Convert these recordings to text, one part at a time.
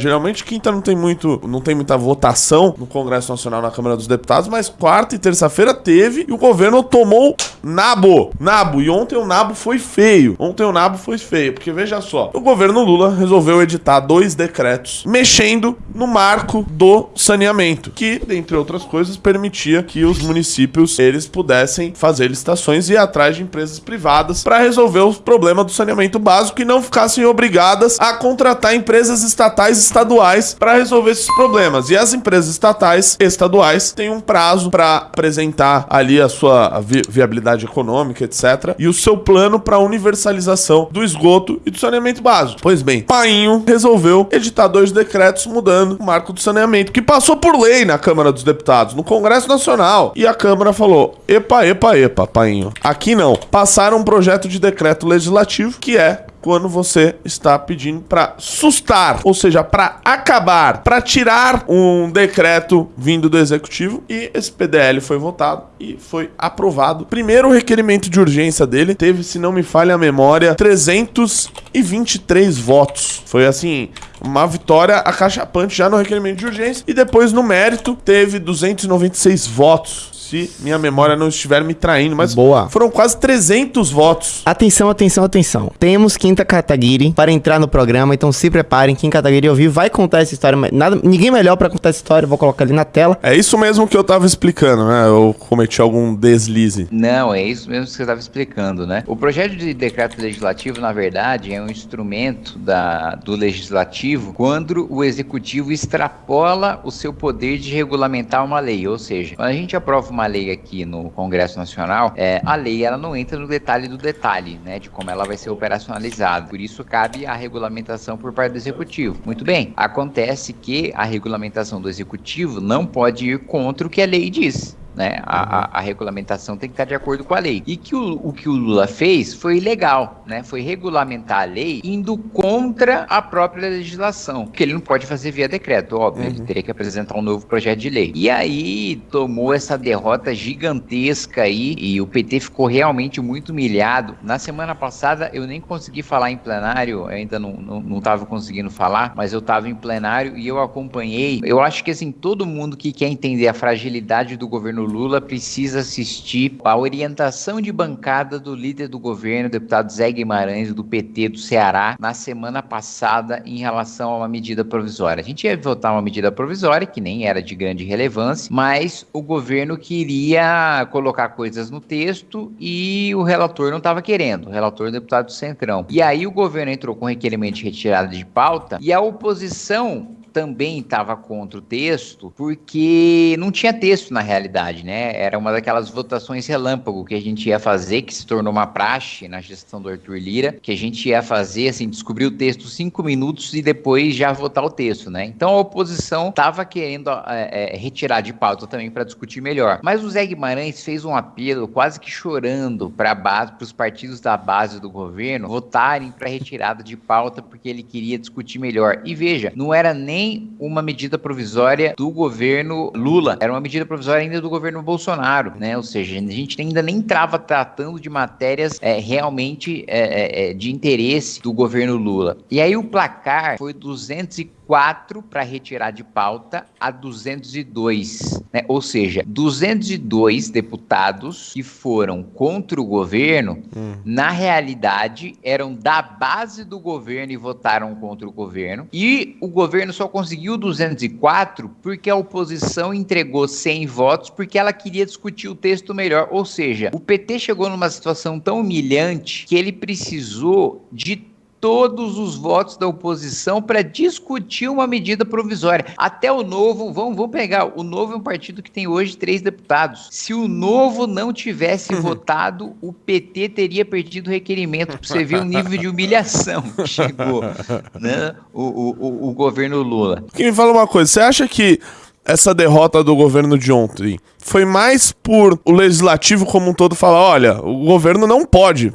Geralmente quinta não tem muito, não tem muita votação no Congresso Nacional na Câmara dos Deputados, mas quarta e terça-feira teve e o governo tomou nabo, nabo. E ontem o nabo foi feio. Ontem o nabo foi feio, porque veja só, o governo Lula resolveu editar dois decretos mexendo no marco do saneamento, que, dentre outras coisas, permitia que os municípios eles pudessem fazer licitações e ir atrás de empresas privadas para resolver o problema do saneamento básico e não ficassem obrigadas a contratar empresas estatais estaduais para resolver esses problemas. E as empresas estatais estaduais têm um prazo para apresentar ali a sua vi viabilidade econômica, etc. E o seu plano para universalização do esgoto e do saneamento básico. Pois bem, Painho resolveu editar dois decretos mudando o marco do saneamento, que passou por lei na Câmara dos Deputados, no Congresso Nacional. E a Câmara falou: epa, epa, epa, Painho. Aqui não. Passaram um projeto de decreto legislativo que é quando você está pedindo para sustar, ou seja, para acabar, para tirar um decreto vindo do executivo e esse PDL foi votado e foi aprovado. Primeiro requerimento de urgência dele teve, se não me falha a memória, 323 votos. Foi assim, uma vitória acachapante já no requerimento de urgência e depois no mérito teve 296 votos se minha memória não estiver me traindo, mas Boa. foram quase 300 votos. Atenção, atenção, atenção. Temos Quinta Kataguiri para entrar no programa, então se preparem. Kim Kataguiri ouvir vai contar essa história. Nada, ninguém melhor para contar essa história, vou colocar ali na tela. É isso mesmo que eu tava explicando, né? Eu cometi algum deslize. Não, é isso mesmo que você estava explicando, né? O projeto de decreto legislativo, na verdade, é um instrumento da, do legislativo quando o executivo extrapola o seu poder de regulamentar uma lei. Ou seja, quando a gente aprova uma lei aqui no Congresso Nacional, é, a lei ela não entra no detalhe do detalhe, né? De como ela vai ser operacionalizada. Por isso cabe a regulamentação por parte do executivo. Muito bem. Acontece que a regulamentação do executivo não pode ir contra o que a lei diz né? A, a, a, regulamentação tem que estar de acordo com a lei. E que o, o que o Lula fez foi ilegal, né? Foi regulamentar a lei indo contra a própria legislação, que ele não pode fazer via decreto, óbvio, uhum. ele teria que apresentar um novo projeto de lei. E aí tomou essa derrota gigantesca aí e o PT ficou realmente muito humilhado. Na semana passada eu nem consegui falar em plenário, ainda não, não, não tava conseguindo falar, mas eu estava em plenário e eu acompanhei. Eu acho que assim, todo mundo que quer entender a fragilidade do governo Lula precisa assistir a orientação de bancada do líder do governo, deputado Zé Guimarães, do PT do Ceará, na semana passada em relação a uma medida provisória. A gente ia votar uma medida provisória, que nem era de grande relevância, mas o governo queria colocar coisas no texto e o relator não estava querendo, o relator deputado do Centrão. E aí o governo entrou com requerimento de retirada de pauta e a oposição também estava contra o texto, porque não tinha texto na realidade, né? Era uma daquelas votações relâmpago que a gente ia fazer, que se tornou uma praxe na gestão do Arthur Lira, que a gente ia fazer, assim, descobrir o texto cinco minutos e depois já votar o texto, né? Então a oposição estava querendo é, é, retirar de pauta também para discutir melhor. Mas o Zé Guimarães fez um apelo, quase que chorando, para os partidos da base do governo votarem para retirada de pauta, porque ele queria discutir melhor. E veja, não era nem uma medida provisória do governo Lula, era uma medida provisória ainda do governo Bolsonaro, né? Ou seja, a gente ainda nem estava tratando de matérias é, realmente é, é, é, de interesse do governo Lula. E aí o placar foi 240 4 para retirar de pauta a 202, né? Ou seja, 202 deputados que foram contra o governo, hum. na realidade eram da base do governo e votaram contra o governo. E o governo só conseguiu 204 porque a oposição entregou 100 votos porque ela queria discutir o texto melhor. Ou seja, o PT chegou numa situação tão humilhante que ele precisou de todos os votos da oposição para discutir uma medida provisória. Até o Novo, vamos, vamos pegar, o Novo é um partido que tem hoje três deputados. Se o Novo não tivesse uhum. votado, o PT teria perdido o requerimento, para você ver o nível de humilhação que chegou né, o, o, o, o governo Lula. Que me fala uma coisa, você acha que essa derrota do governo de ontem foi mais por o legislativo como um todo falar: olha, o governo não pode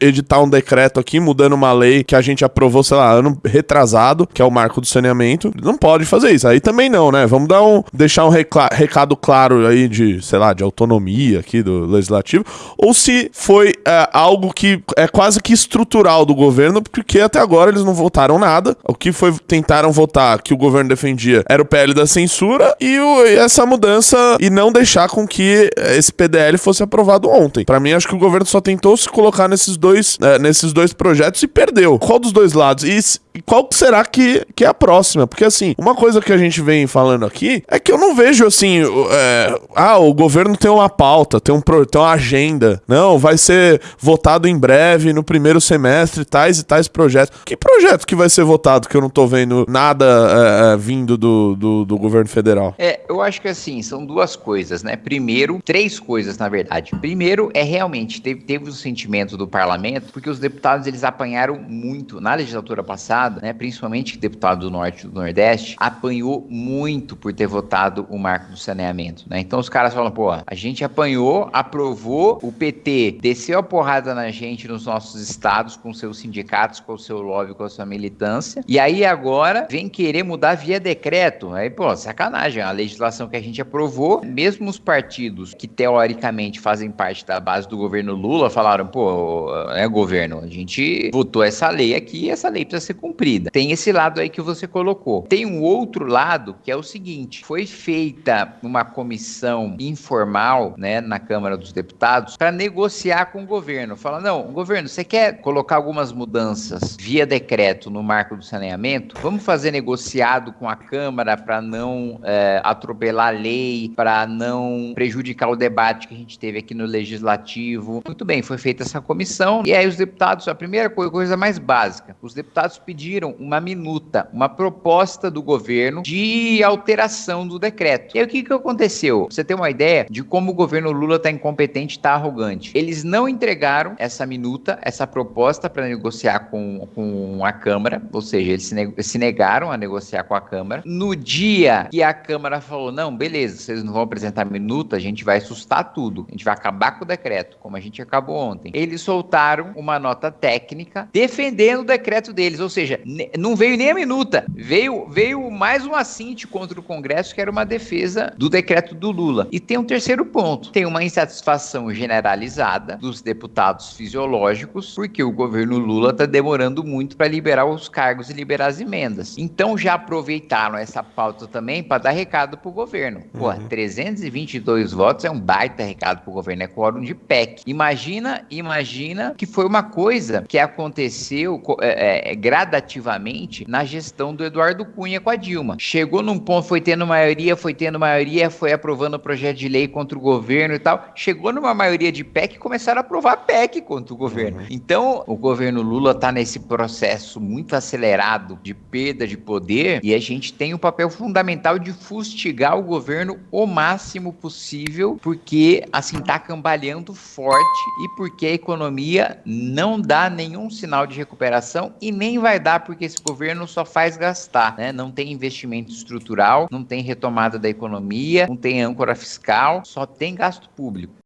editar um decreto aqui mudando uma lei que a gente aprovou, sei lá, ano retrasado, que é o marco do saneamento. Não pode fazer isso. Aí também não, né? Vamos dar um deixar um recado claro aí de, sei lá, de autonomia aqui do legislativo, ou se foi é, algo que é quase que estrutural do governo, porque até agora eles não votaram nada. O que foi tentaram votar que o governo defendia era o PL da censura e, o, e essa mudança e não deixar com que esse PDL fosse aprovado ontem. Para mim, acho que o governo só tentou se colocar nesses dois, é, nesses dois projetos e perdeu. Qual dos dois lados? E qual será que, que é a próxima? Porque, assim, uma coisa que a gente vem falando aqui é que eu não vejo, assim, é, ah, o governo tem uma pauta, tem, um, tem uma agenda. Não, vai ser votado em breve, no primeiro semestre, tais e tais projetos. Que projeto que vai ser votado que eu não tô vendo nada é, é vindo do, do, do governo federal? É, eu acho que, assim, são duas coisas, né? Primeiro, três coisas, na verdade. Primeiro, é realmente, teve, teve o sentimento do parlamento, porque os deputados, eles apanharam muito na legislatura passada, passada, né, principalmente deputado do Norte e do Nordeste, apanhou muito por ter votado o marco do saneamento. Né? Então os caras falam, pô, a gente apanhou, aprovou, o PT desceu a porrada na gente nos nossos estados, com seus sindicatos, com o seu lobby, com a sua militância, e aí agora vem querer mudar via decreto. Aí, pô, sacanagem, a legislação que a gente aprovou, mesmo os partidos que teoricamente fazem parte da base do governo Lula falaram, pô, é governo, a gente votou essa lei aqui essa lei precisa ser cumprida cumprida. Tem esse lado aí que você colocou. Tem um outro lado que é o seguinte: foi feita uma comissão informal, né, na Câmara dos Deputados para negociar com o governo. Fala, não, governo, você quer colocar algumas mudanças via decreto no marco do saneamento? Vamos fazer negociado com a Câmara para não é, atropelar a lei, para não prejudicar o debate que a gente teve aqui no Legislativo. Muito bem, foi feita essa comissão e aí os deputados, a primeira coisa, mais básica, os deputados pediram pediram uma minuta, uma proposta do governo de alteração do decreto. E aí o que, que aconteceu? Você tem uma ideia de como o governo Lula está incompetente, está arrogante. Eles não entregaram essa minuta, essa proposta para negociar com, com a Câmara, ou seja, eles se, se negaram a negociar com a Câmara. No dia que a Câmara falou, não, beleza, vocês não vão apresentar minuta, a gente vai assustar tudo, a gente vai acabar com o decreto, como a gente acabou ontem. Eles soltaram uma nota técnica defendendo o decreto deles, ou seja, seja, não veio nem a minuta. Veio, veio mais um assinte contra o Congresso, que era uma defesa do decreto do Lula. E tem um terceiro ponto: tem uma insatisfação generalizada dos deputados fisiológicos, porque o governo Lula está demorando muito para liberar os cargos e liberar as emendas. Então já aproveitaram essa pauta também para dar recado para o governo. Pô, uhum. 322 votos é um baita recado para o governo, é quórum de PEC. Imagina, imagina que foi uma coisa que aconteceu é, é, gradativamente gradativamente na gestão do Eduardo Cunha com a Dilma. Chegou num ponto, foi tendo maioria, foi tendo maioria, foi aprovando o projeto de lei contra o governo e tal. Chegou numa maioria de PEC e começaram a aprovar PEC contra o governo. Uhum. Então, o governo Lula está nesse processo muito acelerado de perda de poder e a gente tem o um papel fundamental de fustigar o governo o máximo possível, porque assim tá cambaleando forte e porque a economia não dá nenhum sinal de recuperação e nem vai dar porque esse governo só faz gastar, né? Não tem investimento estrutural, não tem retomada da economia, não tem âncora fiscal, só tem gasto público.